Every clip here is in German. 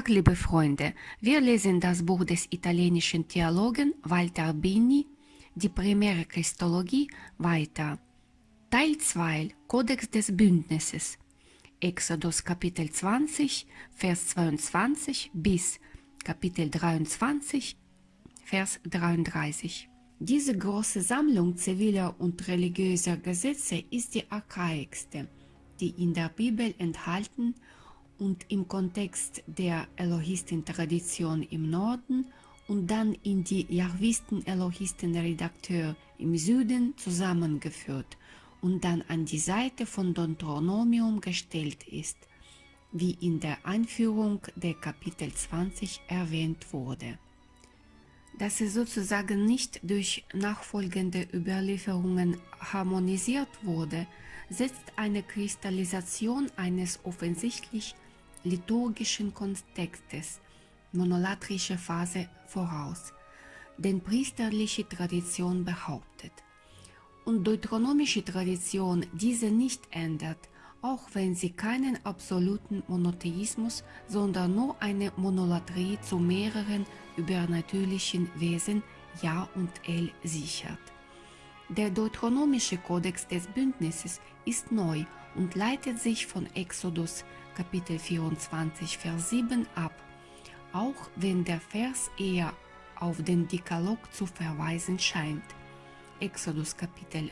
Tag, liebe Freunde. Wir lesen das Buch des italienischen Theologen Walter Bini, die primäre Christologie, weiter. Teil 2, Kodex des Bündnisses. Exodus Kapitel 20, Vers 22 bis Kapitel 23, Vers 33. Diese große Sammlung ziviler und religiöser Gesetze ist die archaischste, die in der Bibel enthalten und im Kontext der Elohisten-Tradition im Norden und dann in die Jahwisten-Elohisten-Redakteur im Süden zusammengeführt und dann an die Seite von Deuteronomium gestellt ist, wie in der Einführung der Kapitel 20 erwähnt wurde. Dass es sozusagen nicht durch nachfolgende Überlieferungen harmonisiert wurde, setzt eine Kristallisation eines offensichtlich liturgischen Kontextes, monolatrische Phase voraus, den priesterliche Tradition behauptet. Und deuteronomische Tradition diese nicht ändert, auch wenn sie keinen absoluten Monotheismus, sondern nur eine Monolatrie zu mehreren übernatürlichen Wesen Ja und El sichert. Der deuteronomische Kodex des Bündnisses ist neu und leitet sich von Exodus Kapitel 24, Vers 7 ab, auch wenn der Vers eher auf den Dekalog zu verweisen scheint. Exodus Kapitel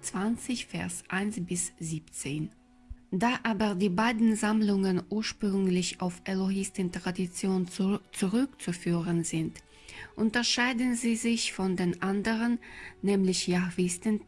20, Vers 1 bis 17. Da aber die beiden Sammlungen ursprünglich auf Elohisten-Tradition zu zurückzuführen sind, unterscheiden sie sich von den anderen, nämlich Jahwisten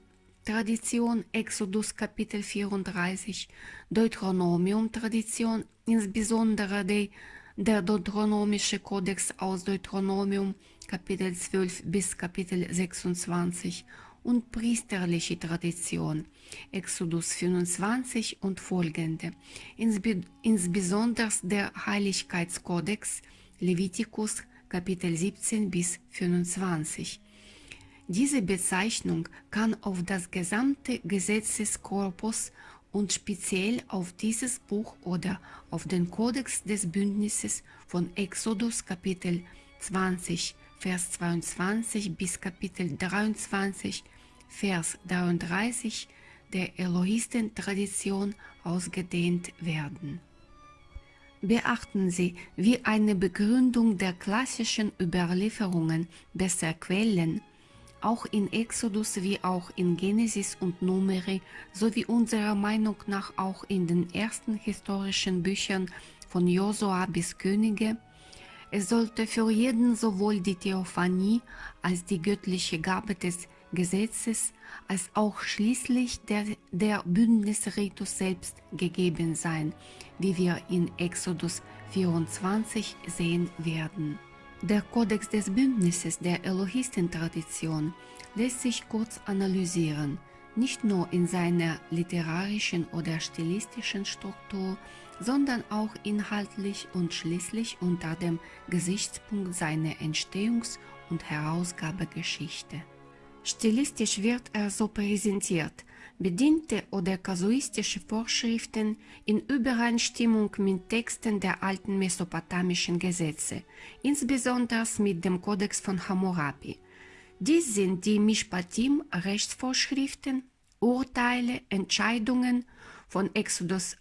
Tradition, Exodus Kapitel 34, Deuteronomium-Tradition, insbesondere die, der Deuteronomische Kodex aus Deuteronomium Kapitel 12 bis Kapitel 26 und priesterliche Tradition, Exodus 25 und folgende, insbe insbesondere der Heiligkeitskodex, Levitikus Kapitel 17 bis 25. Diese Bezeichnung kann auf das gesamte Gesetzeskorpus und speziell auf dieses Buch oder auf den Kodex des Bündnisses von Exodus Kapitel 20, Vers 22 bis Kapitel 23, Vers 33 der Elohisten-Tradition ausgedehnt werden. Beachten Sie, wie eine Begründung der klassischen Überlieferungen besser Quellen auch in Exodus wie auch in Genesis und Numeri sowie unserer Meinung nach auch in den ersten historischen Büchern von Josua bis Könige, es sollte für jeden sowohl die Theophanie als die göttliche Gabe des Gesetzes als auch schließlich der, der Bündnisritus selbst gegeben sein, wie wir in Exodus 24 sehen werden. Der Kodex des Bündnisses der Elohisten-Tradition lässt sich kurz analysieren, nicht nur in seiner literarischen oder stilistischen Struktur, sondern auch inhaltlich und schließlich unter dem Gesichtspunkt seiner Entstehungs- und Herausgabegeschichte. Stilistisch wird er so präsentiert, bediente oder kasuistische Vorschriften in Übereinstimmung mit Texten der alten mesopotamischen Gesetze, insbesondere mit dem Kodex von Hammurabi. Dies sind die Mishpatim, Rechtsvorschriften, Urteile, Entscheidungen von Exodus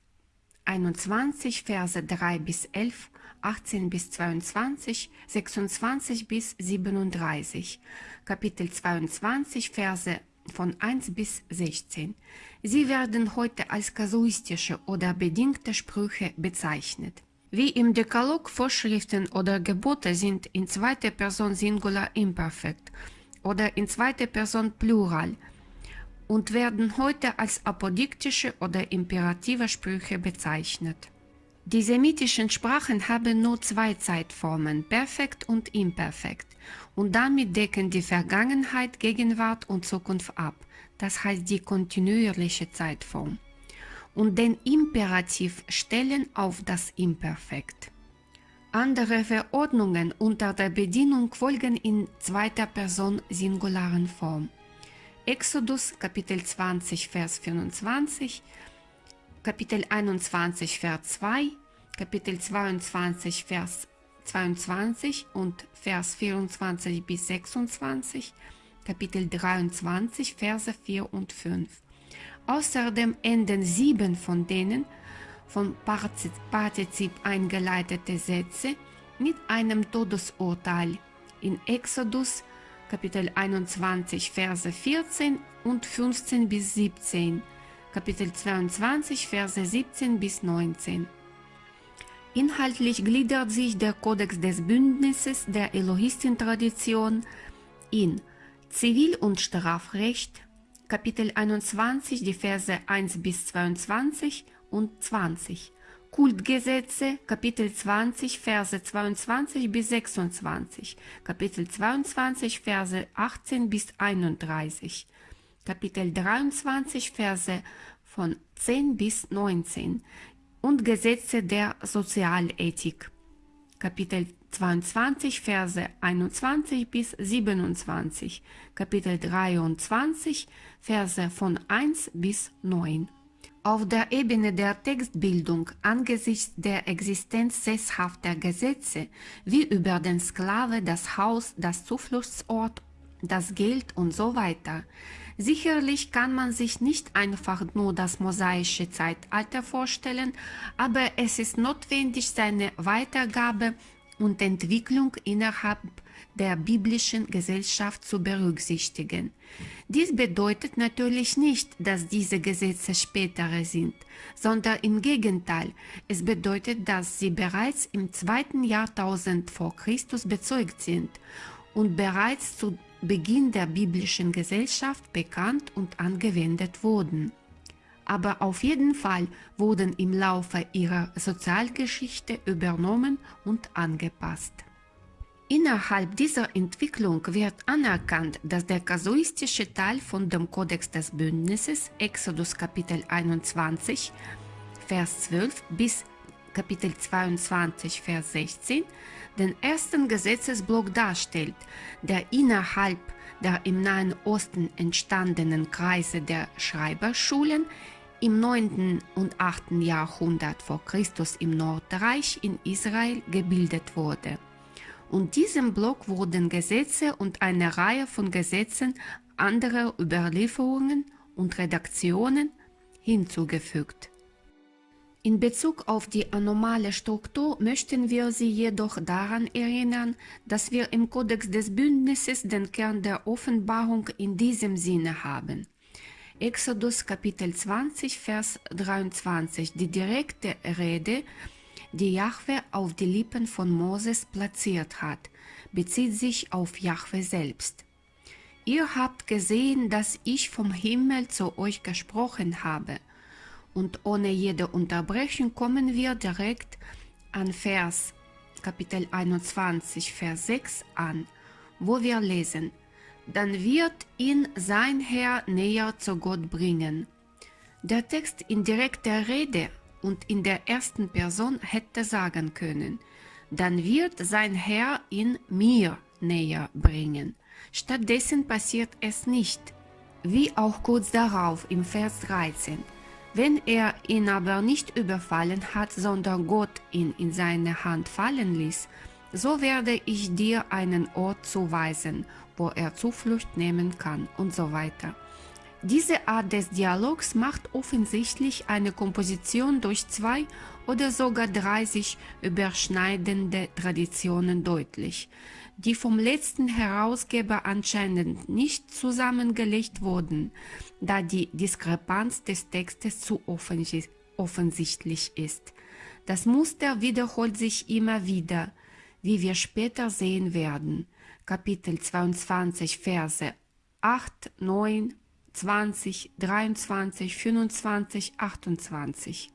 21, Verse 3 bis 11, 18 bis 22, 26 bis 37, Kapitel 22, Verse von 1 bis 16. Sie werden heute als kasuistische oder bedingte Sprüche bezeichnet. Wie im Dekalog Vorschriften oder Gebote sind in zweiter Person Singular Imperfekt oder in zweiter Person Plural und werden heute als apodiktische oder imperative Sprüche bezeichnet. Die semitischen Sprachen haben nur zwei Zeitformen, perfekt und imperfekt, und damit decken die Vergangenheit, Gegenwart und Zukunft ab, das heißt die kontinuierliche Zeitform, und den Imperativ stellen auf das Imperfekt. Andere Verordnungen unter der Bedienung folgen in zweiter Person singularen Form. Exodus Kapitel 20 Vers 24, Kapitel 21 Vers 2, Kapitel 22, Vers 22 und Vers 24 bis 26, Kapitel 23, Verse 4 und 5. Außerdem enden sieben von denen von Partizip eingeleitete Sätze mit einem Todesurteil in Exodus Kapitel 21 Verse 14 und 15 bis 17, Kapitel 22 Verse 17 bis 19. Inhaltlich gliedert sich der Kodex des Bündnisses der Elohistin-Tradition in Zivil- und Strafrecht, Kapitel 21, die Verse 1 bis 22 und 20, Kultgesetze, Kapitel 20, Verse 22 bis 26, Kapitel 22, Verse 18 bis 31, Kapitel 23, Verse von 10 bis 19 und Gesetze der Sozialethik, Kapitel 22, Verse 21 bis 27, Kapitel 23, Verse von 1 bis 9. Auf der Ebene der Textbildung angesichts der Existenz sesshafter Gesetze, wie über den Sklave, das Haus, das Zufluchtsort, das Geld und so weiter. Sicherlich kann man sich nicht einfach nur das mosaische Zeitalter vorstellen, aber es ist notwendig, seine Weitergabe und Entwicklung innerhalb der biblischen Gesellschaft zu berücksichtigen. Dies bedeutet natürlich nicht, dass diese Gesetze spätere sind, sondern im Gegenteil, es bedeutet, dass sie bereits im zweiten Jahrtausend vor Christus bezeugt sind und bereits zu Beginn der biblischen Gesellschaft bekannt und angewendet wurden aber auf jeden Fall wurden im Laufe ihrer Sozialgeschichte übernommen und angepasst. Innerhalb dieser Entwicklung wird anerkannt, dass der kasuistische Teil von dem Kodex des Bündnisses, Exodus Kapitel 21, Vers 12 bis Kapitel 22, Vers 16, den ersten Gesetzesblock darstellt, der innerhalb der im Nahen Osten entstandenen Kreise der Schreiberschulen im 9. und 8. Jahrhundert vor Christus im Nordreich in Israel gebildet wurde. Und diesem Block wurden Gesetze und eine Reihe von Gesetzen anderer Überlieferungen und Redaktionen hinzugefügt. In Bezug auf die anomale Struktur möchten wir Sie jedoch daran erinnern, dass wir im Kodex des Bündnisses den Kern der Offenbarung in diesem Sinne haben. Exodus Kapitel 20, Vers 23, die direkte Rede, die Jahwe auf die Lippen von Moses platziert hat, bezieht sich auf Jahwe selbst. Ihr habt gesehen, dass ich vom Himmel zu euch gesprochen habe. Und ohne jede Unterbrechung kommen wir direkt an Vers Kapitel 21, Vers 6 an, wo wir lesen, dann wird ihn sein Herr näher zu Gott bringen. Der Text in direkter Rede und in der ersten Person hätte sagen können, dann wird sein Herr ihn mir näher bringen. Stattdessen passiert es nicht, wie auch kurz darauf im Vers 13. Wenn er ihn aber nicht überfallen hat, sondern Gott ihn in seine Hand fallen ließ, so werde ich dir einen Ort zuweisen wo er Zuflucht nehmen kann und so weiter. Diese Art des Dialogs macht offensichtlich eine Komposition durch zwei oder sogar drei sich überschneidende Traditionen deutlich, die vom letzten Herausgeber anscheinend nicht zusammengelegt wurden, da die Diskrepanz des Textes zu offensichtlich ist. Das Muster wiederholt sich immer wieder, wie wir später sehen werden. Kapitel 22, Verse 8, 9, 20, 23, 25, 28.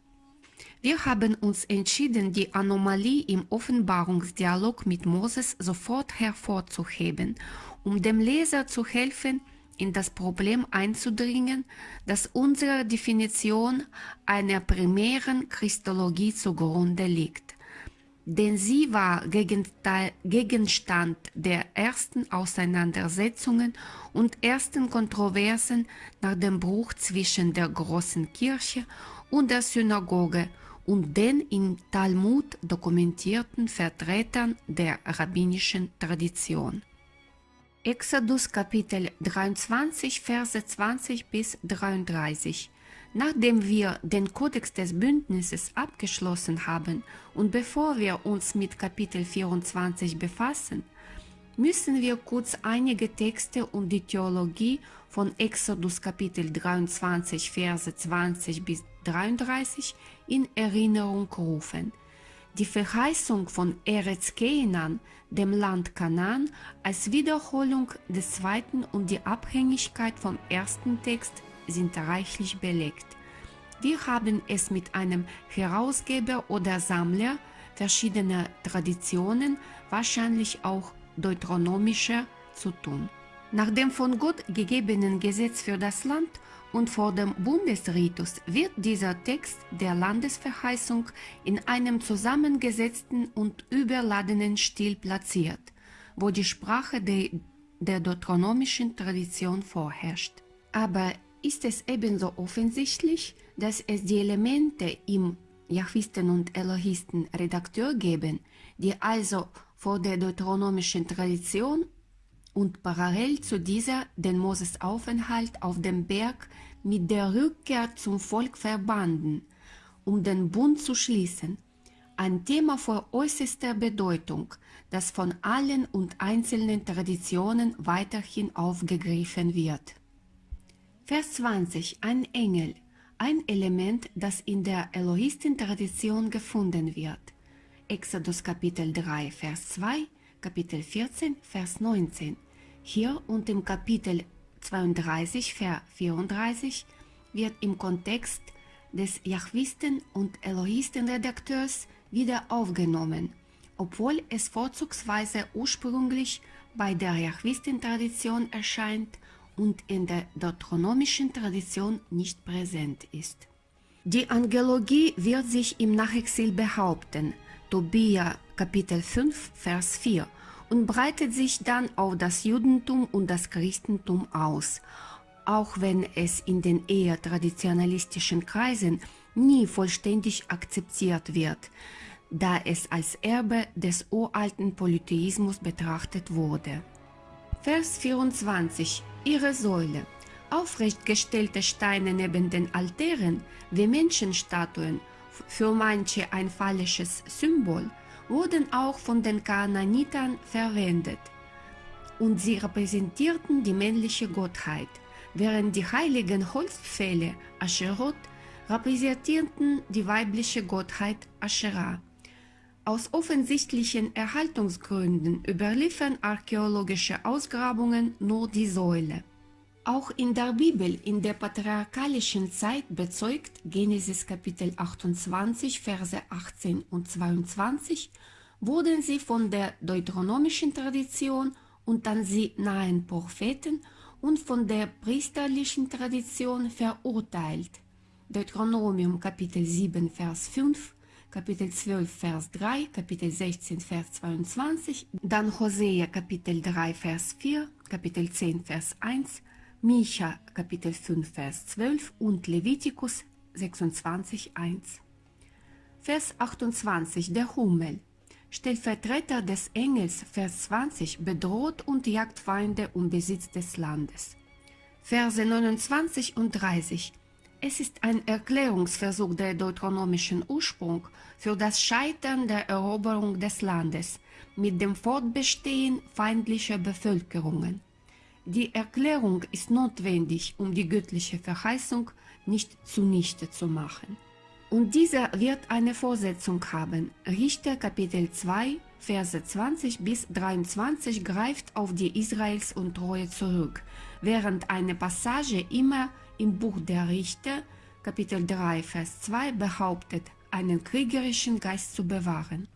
Wir haben uns entschieden, die Anomalie im Offenbarungsdialog mit Moses sofort hervorzuheben, um dem Leser zu helfen, in das Problem einzudringen, das unserer Definition einer primären Christologie zugrunde liegt denn sie war Gegenstand der ersten Auseinandersetzungen und ersten Kontroversen nach dem Bruch zwischen der großen Kirche und der Synagoge und den im Talmud dokumentierten Vertretern der rabbinischen Tradition. Exodus Kapitel 23 Verse 20 bis 33 Nachdem wir den Kodex des Bündnisses abgeschlossen haben und bevor wir uns mit Kapitel 24 befassen, müssen wir kurz einige Texte und die Theologie von Exodus Kapitel 23 Verse 20 bis 33 in Erinnerung rufen. Die Verheißung von Eretz Keenan, dem Land Kanaan, als Wiederholung des zweiten und die Abhängigkeit vom ersten Text sind reichlich belegt. Wir haben es mit einem Herausgeber oder Sammler verschiedener Traditionen, wahrscheinlich auch deuteronomischer, zu tun. Nach dem von Gott gegebenen Gesetz für das Land und vor dem Bundesritus wird dieser Text der Landesverheißung in einem zusammengesetzten und überladenen Stil platziert, wo die Sprache der, der deuteronomischen Tradition vorherrscht. Aber ist es ebenso offensichtlich, dass es die Elemente im Jahwisten und Elohisten Redakteur geben, die also vor der deuteronomischen Tradition und parallel zu dieser den Moses Aufenthalt auf dem Berg mit der Rückkehr zum Volk verbanden, um den Bund zu schließen. Ein Thema von äußerster Bedeutung, das von allen und einzelnen Traditionen weiterhin aufgegriffen wird. Vers 20. Ein Engel. Ein Element, das in der Elohisten-Tradition gefunden wird. Exodus Kapitel 3, Vers 2, Kapitel 14, Vers 19. Hier und im Kapitel 32, Vers 34 wird im Kontext des Jahwisten und Elohisten-Redakteurs wieder aufgenommen, obwohl es vorzugsweise ursprünglich bei der Jahwisten-Tradition erscheint und in der deuteronomischen Tradition nicht präsent ist. Die Angelogie wird sich im Nachexil behaupten, Tobia Kapitel 5, Vers 4, und breitet sich dann auf das Judentum und das Christentum aus, auch wenn es in den eher traditionalistischen Kreisen nie vollständig akzeptiert wird, da es als Erbe des uralten Polytheismus betrachtet wurde. Vers 24 Ihre Säule. Aufrechtgestellte Steine neben den Altären wie Menschenstatuen, für manche ein falsches Symbol, wurden auch von den Kanaanitern verwendet. Und sie repräsentierten die männliche Gottheit, während die heiligen Holzpfähle Ascherot repräsentierten die weibliche Gottheit Asherah. Aus offensichtlichen Erhaltungsgründen überliefern archäologische Ausgrabungen nur die Säule. Auch in der Bibel in der patriarchalischen Zeit bezeugt Genesis Kapitel 28, Verse 18 und 22, wurden sie von der deuteronomischen Tradition und an sie nahen Propheten und von der priesterlichen Tradition verurteilt. Deuteronomium Kapitel 7, Vers 5, Kapitel 12, Vers 3, Kapitel 16, Vers 22, dann Hosea Kapitel 3, Vers 4, Kapitel 10, Vers 1, Micha Kapitel 5 Vers 12 und Levitikus 26 1. Vers 28 Der Hummel Stellvertreter des Engels Vers 20 bedroht und jagt Feinde um Besitz des Landes. Verse 29 und 30 Es ist ein Erklärungsversuch der deuteronomischen Ursprung für das Scheitern der Eroberung des Landes mit dem Fortbestehen feindlicher Bevölkerungen. Die Erklärung ist notwendig, um die göttliche Verheißung nicht zunichte zu machen. Und dieser wird eine Vorsetzung haben. Richter Kapitel 2, Verse 20 bis 23 greift auf die Israels und Treue zurück, während eine Passage immer im Buch der Richter, Kapitel 3, Vers 2, behauptet, einen kriegerischen Geist zu bewahren.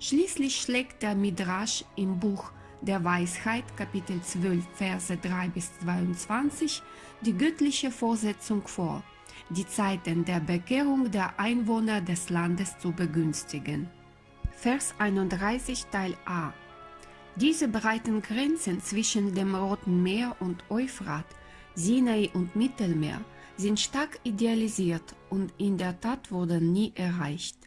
Schließlich schlägt der Midrash im Buch der Weisheit, Kapitel 12, Verse 3 bis 22, die göttliche Vorsetzung vor, die Zeiten der Bekehrung der Einwohner des Landes zu begünstigen. Vers 31 Teil A Diese breiten Grenzen zwischen dem Roten Meer und Euphrat, Sinai und Mittelmeer sind stark idealisiert und in der Tat wurden nie erreicht.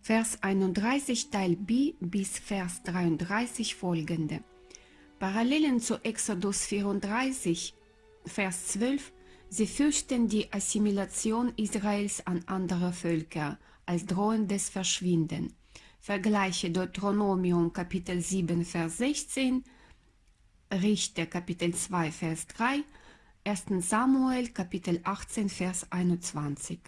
Vers 31 Teil B bis Vers 33 folgende. Parallelen zu Exodus 34, Vers 12, sie fürchten die Assimilation Israels an andere Völker als drohendes Verschwinden. Vergleiche Deuteronomium Kapitel 7, Vers 16, Richter Kapitel 2, Vers 3, 1 Samuel Kapitel 18, Vers 21.